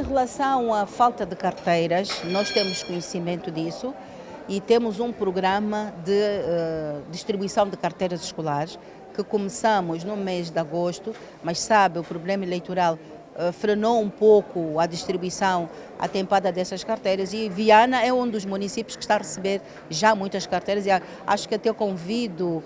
Em relação à falta de carteiras, nós temos conhecimento disso e temos um programa de uh, distribuição de carteiras escolares que começamos no mês de agosto, mas sabe, o problema eleitoral uh, frenou um pouco a distribuição atempada dessas carteiras. E Viana é um dos municípios que está a receber já muitas carteiras. E acho que até convido uh,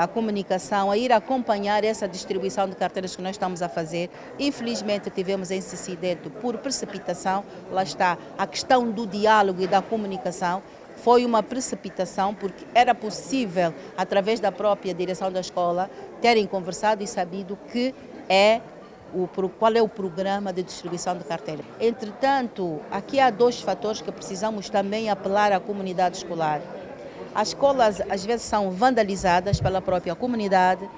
a comunicação a ir acompanhar essa distribuição de carteiras que nós estamos a fazer. Infelizmente tivemos esse incidente por precipitação, lá está a questão do diálogo e da comunicação. Foi uma precipitação, porque era possível, através da própria direção da escola, terem conversado e sabido que é o, qual é o programa de distribuição de carteira. Entretanto, aqui há dois fatores que precisamos também apelar à comunidade escolar. As escolas às vezes são vandalizadas pela própria comunidade,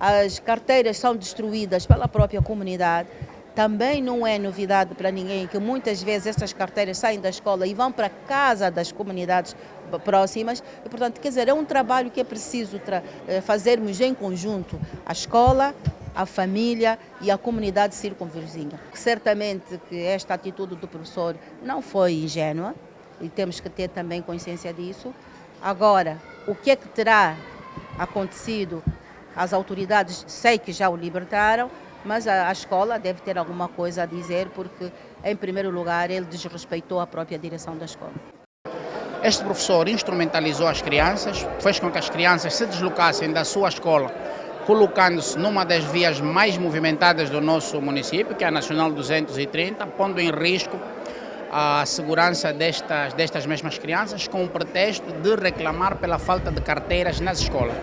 as carteiras são destruídas pela própria comunidade também não é novidade para ninguém que muitas vezes essas carteiras saem da escola e vão para casa das comunidades próximas e, portanto, quer dizer, é um trabalho que é preciso eh, fazermos em conjunto, a escola, a família e a comunidade circunvizinha. Certamente que esta atitude do professor não foi ingênua e temos que ter também consciência disso. Agora, o que é que terá acontecido? As autoridades sei que já o libertaram, mas a, a, escola deve ter alguma coisa a dizer porque, em primeiro lugar, ele desrespeitou a própria direção da escola. Este professor instrumentalizou as crianças, fez com que as crianças se deslocassem da sua escola, colocando-se numa das vias mais movimentadas do nosso município, que é a Nacional 230, pondo em risco a segurança destas, destas mesmas crianças com o pretexto de reclamar pela falta de carteiras nas escolas.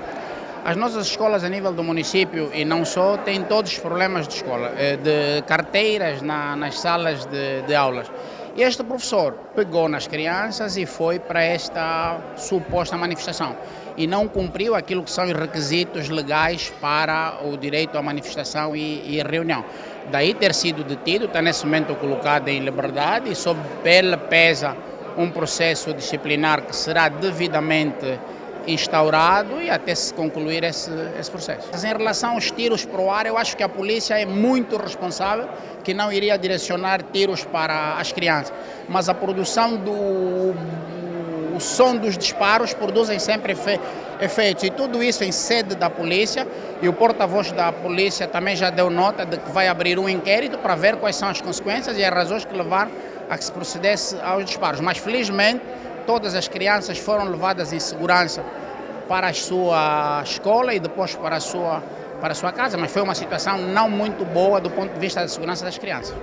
As nossas escolas a nível do município e não só têm todos os problemas de escola, eh, de carteiras na, nas salas de, de aulas. E este professor pegou nas crianças e foi para esta suposta manifestação e não cumpriu aquilo que são os requisitos legais para o direito à manifestação e, e reunião. Daí ter sido detido, está nesse momento colocado em liberdade e sob pele pesa um processo disciplinar que será devidamente instaurado e até se concluir esse, esse processo. Mas em relação aos tiros para o ar, eu acho que a polícia é muito responsável, que não iria direcionar tiros para as crianças, mas a produção do o som dos disparos produzem sempre efe, efeitos e tudo isso em sede da polícia e o porta-voz da polícia também já deu nota de que vai abrir um inquérito para ver quais são as consequências e as razões que levaram a que se procedesse aos disparos. Mas felizmente todas as crianças foram levadas em segurança para a sua escola e depois para a sua, para a sua casa, mas foi uma situação não muito boa do ponto de vista da segurança das crianças.